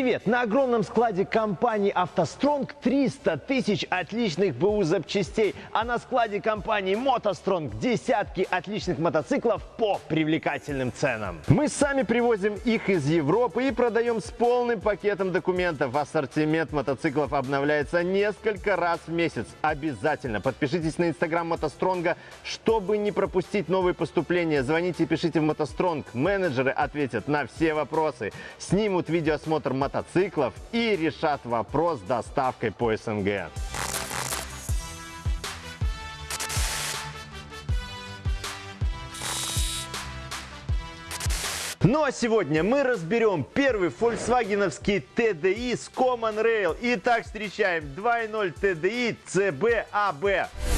Привет! На огромном складе компании «АвтоСтронг» 300 тысяч отличных БУ запчастей, а на складе компании «МотоСтронг» десятки отличных мотоциклов по привлекательным ценам. Мы сами привозим их из Европы и продаем с полным пакетом документов. Ассортимент мотоциклов обновляется несколько раз в месяц. Обязательно подпишитесь на инстаграм «МотоСтронга», чтобы не пропустить новые поступления. Звоните и пишите в «МотоСтронг». Менеджеры ответят на все вопросы, снимут видеоосмотр мотоциклов и решат вопрос с доставкой по СНГ. Ну а сегодня мы разберем первый фольксвагеновский TDI с Common Rail. Итак, встречаем 2.0 TDI CB-AB.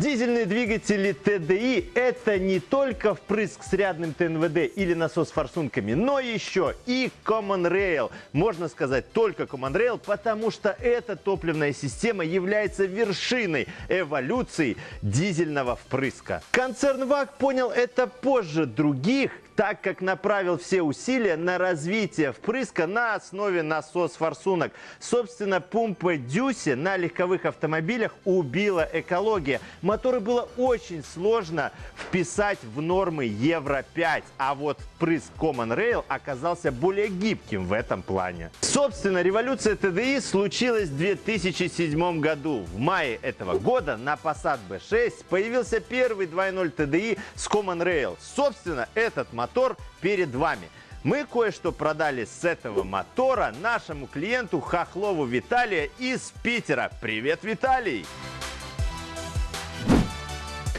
Дизельные двигатели TDI – это не только впрыск с рядным ТНВД или насос с форсунками, но еще и Common Rail. Можно сказать только Common Rail, потому что эта топливная система является вершиной эволюции дизельного впрыска. Концерн ВАГ понял это позже других, так как направил все усилия на развитие впрыска на основе насос-форсунок. Собственно, пумпа Дюси на легковых автомобилях убила экология. Моторы было очень сложно вписать в нормы Евро-5, а вот впрыск Common Rail оказался более гибким в этом плане. Собственно, революция TDI случилась в 2007 году. В мае этого года на Passat B6 появился первый 2.0 TDI с Common Rail. Собственно, этот мотор мотор перед вами. Мы кое-что продали с этого мотора нашему клиенту Хохлову Виталия из Питера. Привет, Виталий!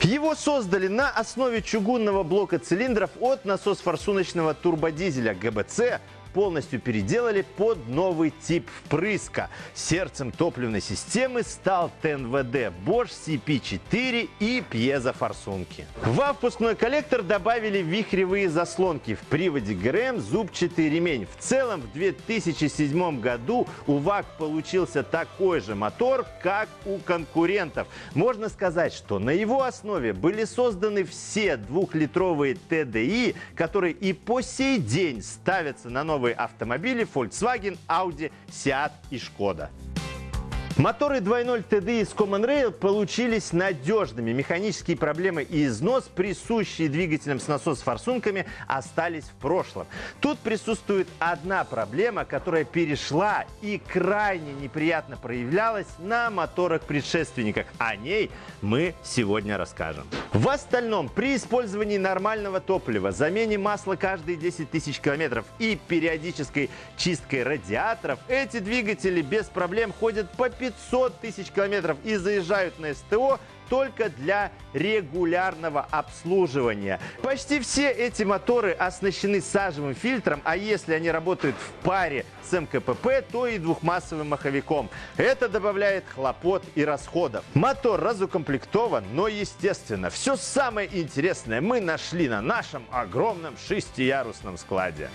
Его создали на основе чугунного блока цилиндров от насос-форсуночного турбодизеля ГБЦ полностью переделали под новый тип впрыска. Сердцем топливной системы стал ТНВД Bosch CP4 и пьезофорсунки. В впускной коллектор добавили вихревые заслонки. В приводе ГРМ зубчатый ремень. В целом в 2007 году у ВАГ получился такой же мотор, как у конкурентов. Можно сказать, что на его основе были созданы все двухлитровые TDI, которые и по сей день ставятся на новые новые автомобили Volkswagen, Audi, Seat и Skoda. Моторы 2.0 TDI с Common Rail получились надежными. Механические проблемы и износ, присущие двигателям с насос-форсунками, остались в прошлом. Тут присутствует одна проблема, которая перешла и крайне неприятно проявлялась на моторах-предшественниках. О ней мы сегодня расскажем. В остальном, при использовании нормального топлива, замене масла каждые 10 тысяч километров и периодической чисткой радиаторов, эти двигатели без проблем ходят по 500 500 тысяч километров и заезжают на СТО только для регулярного обслуживания. Почти все эти моторы оснащены сажевым фильтром, а если они работают в паре с МКПП, то и двухмассовым маховиком. Это добавляет хлопот и расходов. Мотор разукомплектован, но естественно, все самое интересное мы нашли на нашем огромном шестиярусном складе.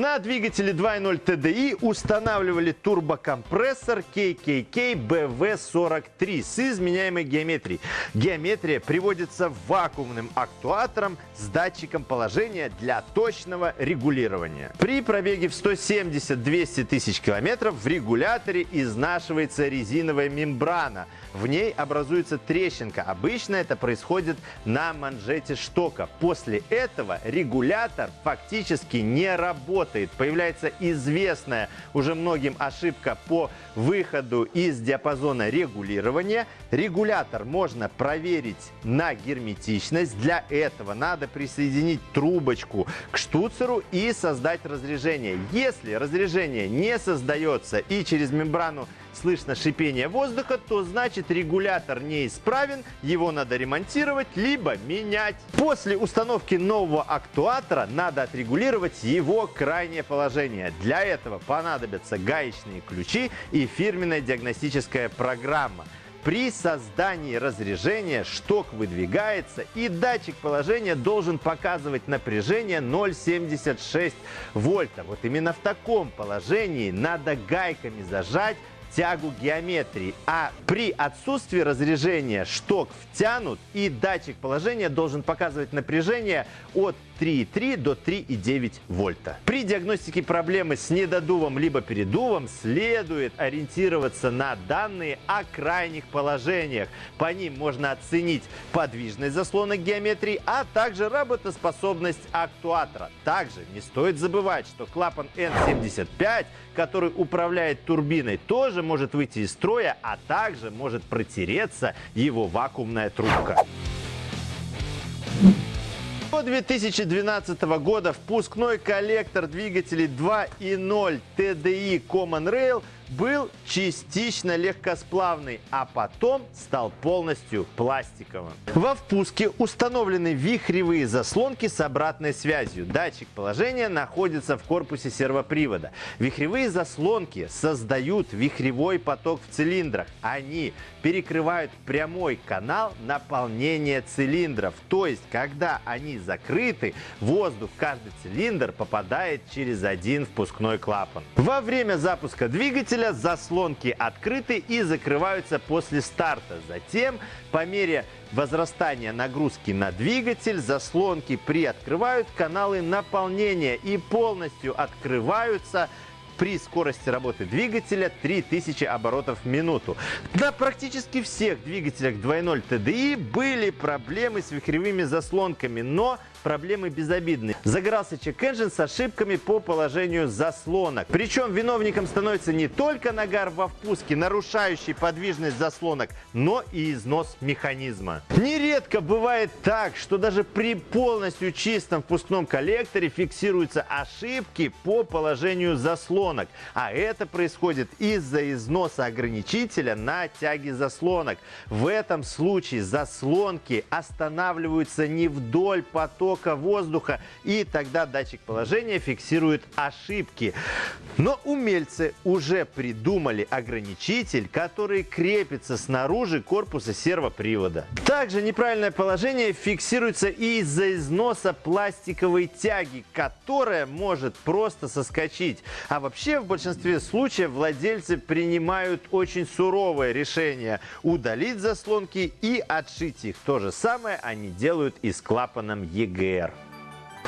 На двигателе 2.0 TDI устанавливали турбокомпрессор KKK BV43 с изменяемой геометрией. Геометрия приводится вакуумным актуатором с датчиком положения для точного регулирования. При пробеге в 170-200 тысяч километров в регуляторе изнашивается резиновая мембрана. В ней образуется трещинка. Обычно это происходит на манжете штока. После этого регулятор фактически не работает. Появляется известная уже многим ошибка по выходу из диапазона регулирования. Регулятор можно проверить на герметичность. Для этого надо присоединить трубочку к штуцеру и создать разрежение. Если разрежение не создается и через мембрану слышно шипение воздуха, то значит регулятор неисправен, его надо ремонтировать, либо менять. После установки нового актуатора надо отрегулировать его крайнее положение. Для этого понадобятся гаечные ключи и фирменная диагностическая программа. При создании разрежения шток выдвигается и датчик положения должен показывать напряжение 0,76 вольта. Вот именно в таком положении надо гайками зажать тягу геометрии, а при отсутствии разрежения шток втянут и датчик положения должен показывать напряжение от 3,3 до 3,9 вольта. При диагностике проблемы с недодувом либо передувом следует ориентироваться на данные о крайних положениях. По ним можно оценить подвижность заслонок геометрии, а также работоспособность актуатора. Также не стоит забывать, что клапан N75, который управляет турбиной, тоже может выйти из строя, а также может протереться его вакуумная трубка. До 2012 года впускной коллектор двигателей 2.0 TDI Common Rail был частично легкосплавный, а потом стал полностью пластиковым. Во впуске установлены вихревые заслонки с обратной связью. Датчик положения находится в корпусе сервопривода. Вихревые заслонки создают вихревой поток в цилиндрах. Они перекрывают прямой канал наполнения цилиндров. То есть, когда они закрыты, воздух в каждый цилиндр попадает через один впускной клапан. Во время запуска двигателя двигателя заслонки открыты и закрываются после старта. Затем, по мере возрастания нагрузки на двигатель, заслонки приоткрывают каналы наполнения и полностью открываются при скорости работы двигателя 3000 оборотов в минуту. На практически всех двигателях 2.0 TDI были проблемы с вихревыми заслонками, но проблемы безобидные. Загорался чек-энджин с ошибками по положению заслонок. Причем виновником становится не только нагар во впуске, нарушающий подвижность заслонок, но и износ механизма. Нередко бывает так, что даже при полностью чистом впускном коллекторе фиксируются ошибки по положению заслонок. А это происходит из-за износа ограничителя на тяге заслонок. В этом случае заслонки останавливаются не вдоль потока воздуха, и тогда датчик положения фиксирует ошибки. Но умельцы уже придумали ограничитель, который крепится снаружи корпуса сервопривода. Также неправильное положение фиксируется из-за износа пластиковой тяги, которая может просто соскочить. А вообще в большинстве случаев владельцы принимают очень суровое решение удалить заслонки и отшить их. То же самое они делают и с клапаном EGR.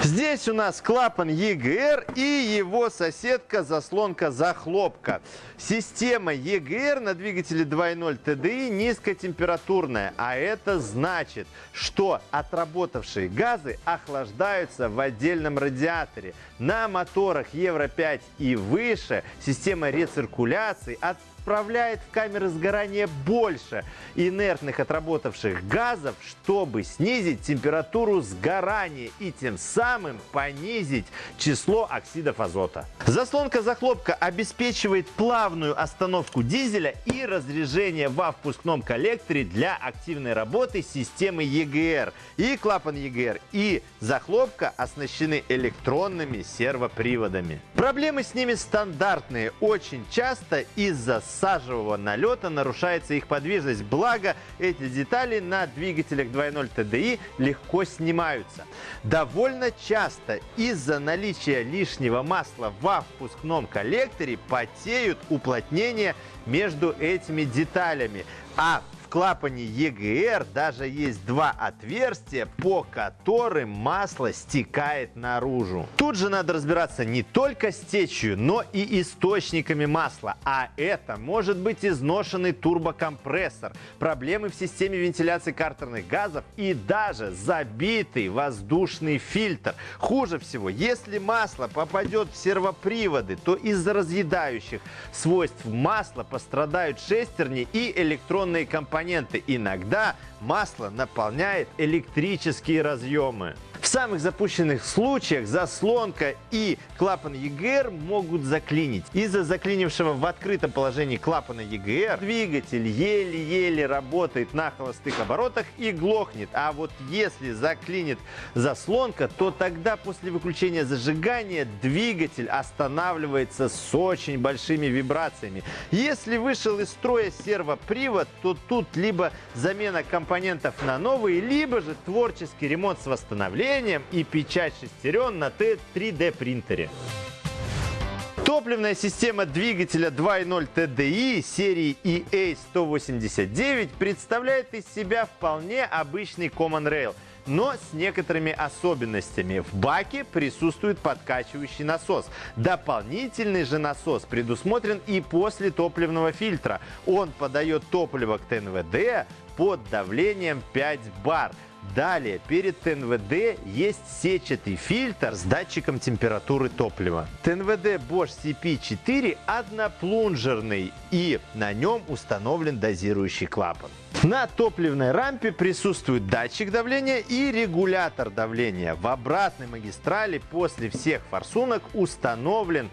Здесь у нас клапан EGR и его соседка заслонка-захлопка. Система EGR на двигателе 2.0 TDI низкотемпературная, а это значит, что отработавшие газы охлаждаются в отдельном радиаторе. На моторах Евро 5 и выше система рециркуляции от отправляет в камеры сгорания больше инертных отработавших газов, чтобы снизить температуру сгорания и тем самым понизить число оксидов азота. Заслонка-захлопка обеспечивает плавную остановку дизеля и разрежение во впускном коллекторе для активной работы системы EGR. И клапан EGR, и захлопка оснащены электронными сервоприводами. Проблемы с ними стандартные. Очень часто из-за сажевого налета нарушается их подвижность. Благо, эти детали на двигателях 2.0 TDI легко снимаются. Довольно часто из-за наличия лишнего масла во впускном коллекторе потеют уплотнения между этими деталями. А клапане EGR даже есть два отверстия, по которым масло стекает наружу. Тут же надо разбираться не только с течью, но и источниками масла. А это может быть изношенный турбокомпрессор, проблемы в системе вентиляции картерных газов и даже забитый воздушный фильтр. Хуже всего, если масло попадет в сервоприводы, то из-за разъедающих свойств масла пострадают шестерни и электронные компоненты компоненты. Иногда масло наполняет электрические разъемы. Самых запущенных случаях заслонка и клапан EGR могут заклинить. Из-за заклинившего в открытом положении клапана EGR двигатель еле-еле работает на холостых оборотах и глохнет. А вот если заклинит заслонка, то тогда после выключения зажигания двигатель останавливается с очень большими вибрациями. Если вышел из строя сервопривод, то тут либо замена компонентов на новые, либо же творческий ремонт с восстановлением и печать шестерен на 3D принтере. Топливная система двигателя 2.0 TDI серии EA189 представляет из себя вполне обычный Common Rail – но с некоторыми особенностями. В баке присутствует подкачивающий насос. Дополнительный же насос предусмотрен и после топливного фильтра. Он подает топливо к ТНВД под давлением 5 бар. Далее, перед ТНВД есть сетчатый фильтр с датчиком температуры топлива. ТНВД Bosch CP4 одноплунжерный и на нем установлен дозирующий клапан. На топливной рампе присутствует датчик давления и регулятор давления. В обратной магистрали после всех форсунок установлен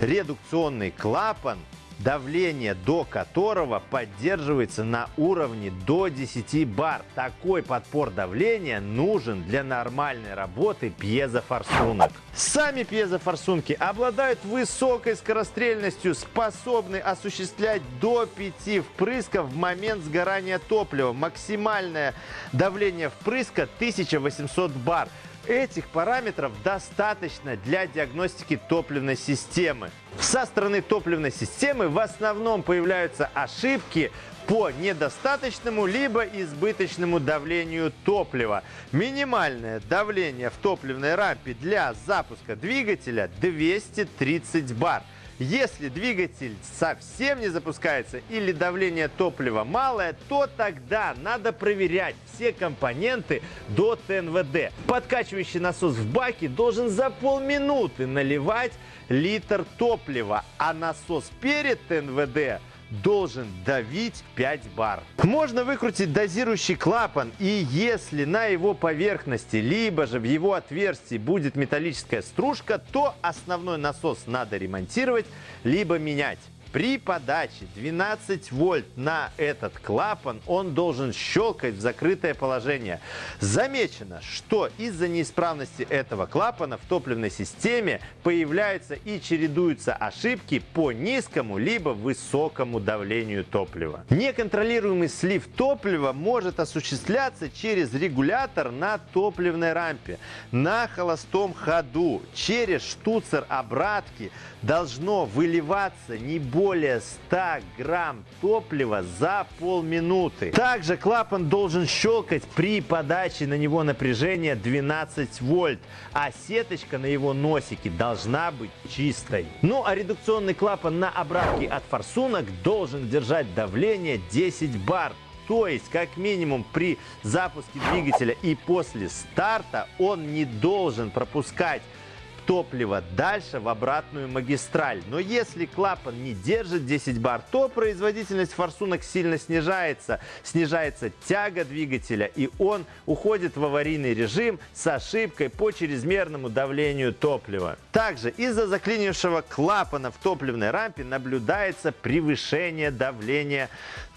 редукционный клапан давление до которого поддерживается на уровне до 10 бар. Такой подпор давления нужен для нормальной работы пьезофорсунок. Сами пьезофорсунки обладают высокой скорострельностью, способны осуществлять до 5 впрысков в момент сгорания топлива. Максимальное давление впрыска 1800 бар. Этих параметров достаточно для диагностики топливной системы. Со стороны топливной системы в основном появляются ошибки по недостаточному либо избыточному давлению топлива. Минимальное давление в топливной рампе для запуска двигателя 230 бар. Если двигатель совсем не запускается или давление топлива малое, то тогда надо проверять все компоненты до ТНВД. Подкачивающий насос в баке должен за полминуты наливать литр топлива, а насос перед ТНВД должен давить 5 бар. Можно выкрутить дозирующий клапан и если на его поверхности, либо же в его отверстии будет металлическая стружка, то основной насос надо ремонтировать, либо менять. При подаче 12 вольт на этот клапан он должен щелкать в закрытое положение. Замечено, что из-за неисправности этого клапана в топливной системе появляются и чередуются ошибки по низкому либо высокому давлению топлива. Неконтролируемый слив топлива может осуществляться через регулятор на топливной рампе. На холостом ходу через штуцер обратки должно выливаться не более более 100 грамм топлива за полминуты. Также клапан должен щелкать при подаче на него напряжения 12 вольт, а сеточка на его носике должна быть чистой. Ну а редукционный клапан на обратке от форсунок должен держать давление 10 бар. То есть, как минимум, при запуске двигателя и после старта он не должен пропускать топлива дальше в обратную магистраль. Но если клапан не держит 10 бар, то производительность форсунок сильно снижается. Снижается тяга двигателя и он уходит в аварийный режим с ошибкой по чрезмерному давлению топлива. Также из-за заклинившего клапана в топливной рампе наблюдается превышение давления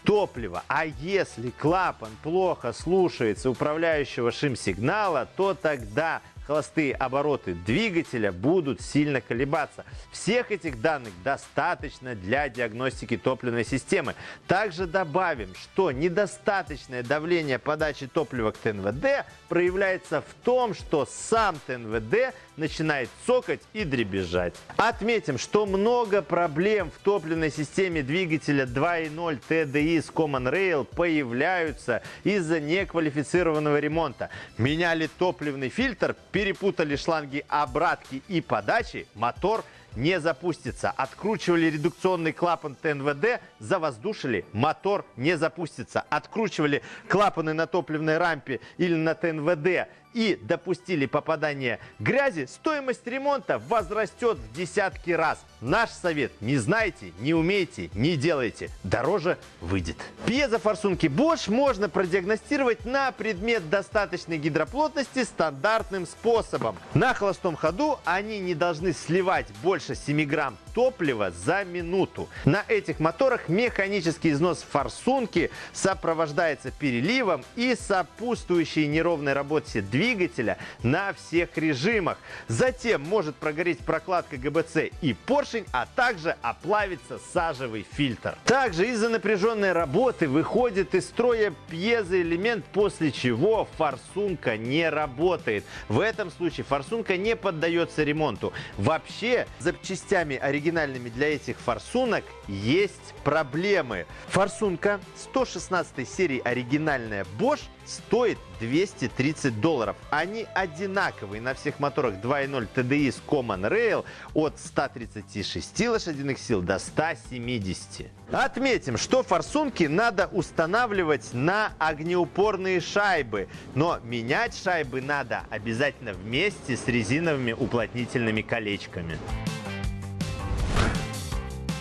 топлива. А если клапан плохо слушается управляющего шим-сигнала, то тогда холостые обороты двигателя будут сильно колебаться. Всех этих данных достаточно для диагностики топливной системы. Также добавим, что недостаточное давление подачи топлива к ТНВД проявляется в том, что сам ТНВД начинает цокать и дребезжать. Отметим, что много проблем в топливной системе двигателя 2.0 TDI с Common Rail появляются из-за неквалифицированного ремонта. Меняли топливный фильтр, перепутали шланги обратки и подачи, мотор не запустится. Откручивали редукционный клапан ТНВД, завоздушили, мотор не запустится. Откручивали клапаны на топливной рампе или на ТНВД, и допустили попадание грязи, стоимость ремонта возрастет в десятки раз. Наш совет – не знаете, не умеете, не делайте. Дороже выйдет. Пьезофорсунки Bosch можно продиагностировать на предмет достаточной гидроплотности стандартным способом. На холостом ходу они не должны сливать больше 7 грамм топлива за минуту. На этих моторах механический износ форсунки сопровождается переливом и сопутствующей неровной работе двигателя на всех режимах. Затем может прогореть прокладка ГБЦ и поршень, а также оплавиться сажевый фильтр. Также из-за напряженной работы выходит из строя пьезоэлемент, после чего форсунка не работает. В этом случае форсунка не поддается ремонту. Вообще, запчастями оригинального оригинальными для этих форсунок есть проблемы. Форсунка 116 серии оригинальная Bosch стоит 230 долларов. Они одинаковые на всех моторах 2.0 TDI с Common Rail от 136 лошадиных сил до 170. Отметим, что форсунки надо устанавливать на огнеупорные шайбы, но менять шайбы надо обязательно вместе с резиновыми уплотнительными колечками.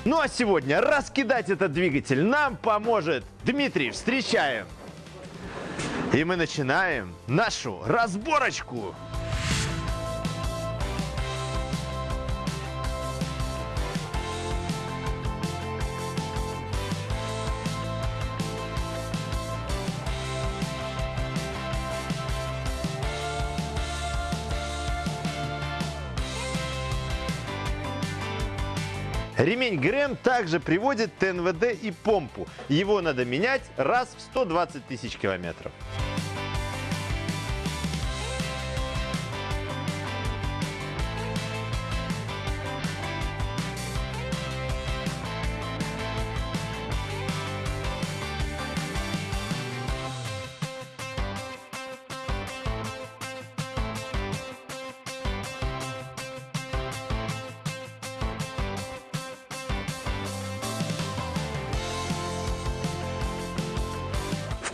Ну а сегодня раскидать этот двигатель нам поможет Дмитрий. Встречаем! И мы начинаем нашу разборочку. Ремень ГРМ также приводит ТНВД и помпу. Его надо менять раз в 120 тысяч километров.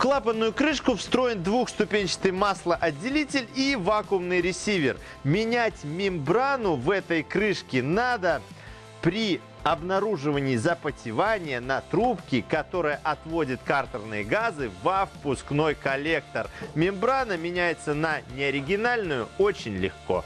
Клапанную крышку встроен двухступенчатый маслоотделитель и вакуумный ресивер. Менять мембрану в этой крышке надо при обнаруживании запотевания на трубке, которая отводит картерные газы во впускной коллектор. Мембрана меняется на неоригинальную очень легко.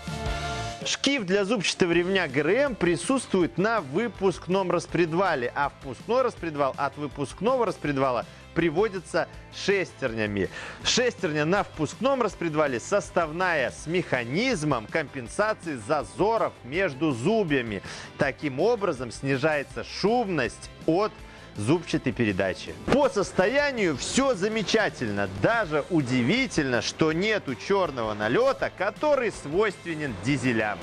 Шкив для зубчатого ремня ГРМ присутствует на выпускном распредвале, а впускной распредвал от выпускного распредвала приводится шестернями. Шестерня на впускном распредвале составная с механизмом компенсации зазоров между зубьями. Таким образом снижается шумность от зубчатой передачи. По состоянию все замечательно. Даже удивительно, что нету черного налета, который свойственен дизелям.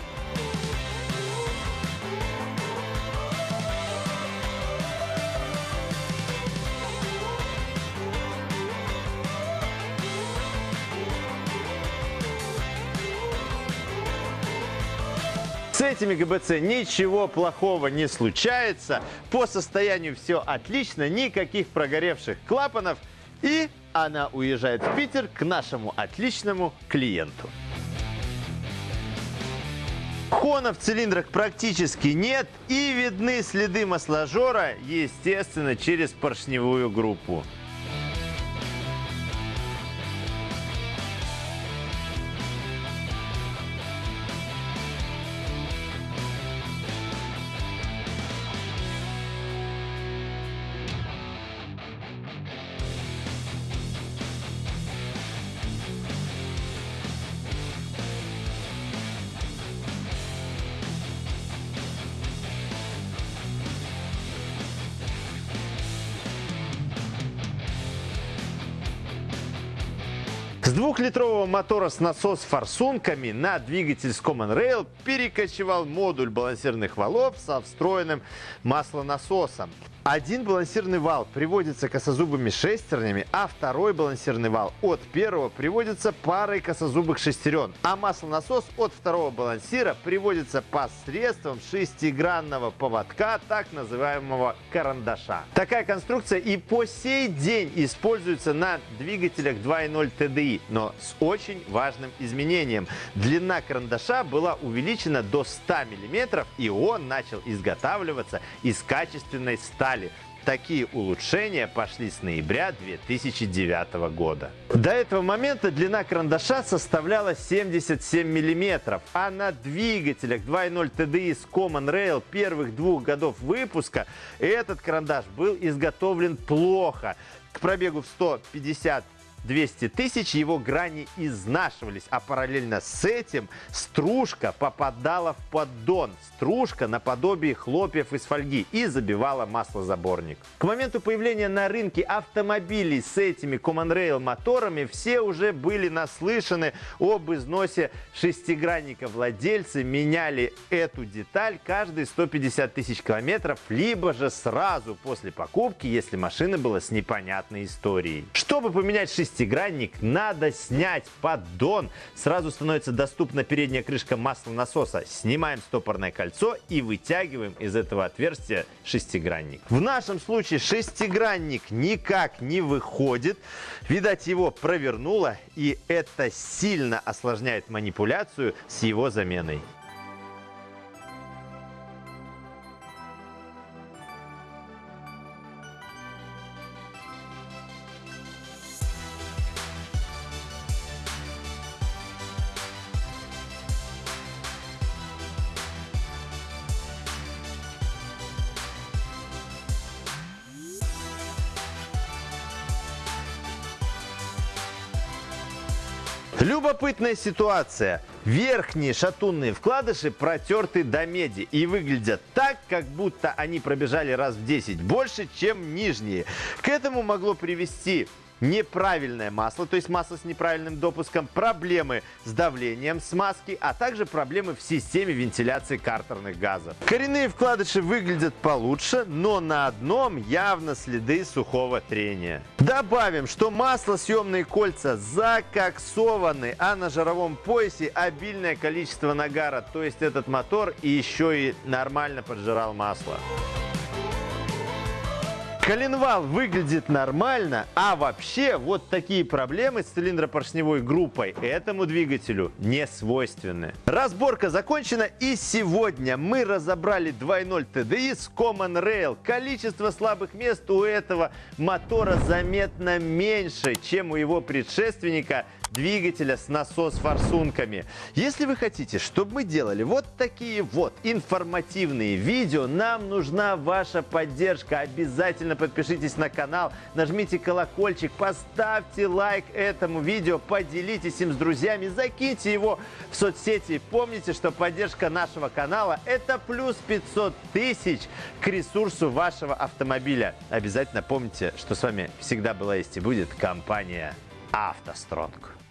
Этими ГБЦ ничего плохого не случается. По состоянию все отлично, никаких прогоревших клапанов. И она уезжает в Питер к нашему отличному клиенту. Хона в цилиндрах практически нет и видны следы масложора, естественно, через поршневую группу. С двухлитрового мотора с насос-форсунками на двигатель с Common Rail перекочевал модуль балансирных валов со встроенным маслонасосом. Один балансирный вал приводится косозубыми шестернями, а второй балансирный вал от первого приводится парой косозубых шестерен, а маслонасос от второго балансира приводится посредством шестигранного поводка, так называемого карандаша. Такая конструкция и по сей день используется на двигателях 2.0 TDI, но с очень важным изменением. Длина карандаша была увеличена до 100 мм, и он начал изготавливаться из качественной стали стали. Такие улучшения пошли с ноября 2009 года. До этого момента длина карандаша составляла 77 мм, а на двигателях 2.0 TDI с Common Rail первых двух годов выпуска этот карандаш был изготовлен плохо. К пробегу в 150 200 тысяч его грани изнашивались, а параллельно с этим стружка попадала в поддон. Стружка наподобие хлопьев из фольги и забивала маслозаборник. К моменту появления на рынке автомобилей с этими Common Rail моторами все уже были наслышаны об износе шестигранника. Владельцы меняли эту деталь каждые 150 тысяч километров, либо же сразу после покупки, если машина была с непонятной историей. Чтобы поменять шестигранник, надо снять поддон. Сразу становится доступна передняя крышка маслонасоса. Снимаем стопорное кольцо и вытягиваем из этого отверстия шестигранник. В нашем случае шестигранник никак не выходит. Видать, его провернуло, и это сильно осложняет манипуляцию с его заменой. Любопытная ситуация. Верхние шатунные вкладыши протерты до меди и выглядят так, как будто они пробежали раз в 10 больше, чем нижние. К этому могло привести неправильное масло, то есть масло с неправильным допуском, проблемы с давлением смазки, а также проблемы в системе вентиляции картерных газов. Коренные вкладыши выглядят получше, но на одном явно следы сухого трения. Добавим, что маслосъемные кольца закоксованы, а на жировом поясе обильное количество нагара, то есть этот мотор еще и нормально поджирал масло. Коленвал выглядит нормально, а вообще вот такие проблемы с цилиндропоршневой группой этому двигателю не свойственны. Разборка закончена и сегодня мы разобрали 2.0 TDI с Common Rail. Количество слабых мест у этого мотора заметно меньше, чем у его предшественника двигателя с насос-форсунками. Если вы хотите, чтобы мы делали вот такие вот информативные видео, нам нужна ваша поддержка. Обязательно подпишитесь на канал, нажмите колокольчик, поставьте лайк этому видео, поделитесь им с друзьями, закиньте его в соцсети. Помните, что поддержка нашего канала – это плюс 500 тысяч к ресурсу вашего автомобиля. Обязательно помните, что с вами всегда была есть и будет компания «АвтоСтронг».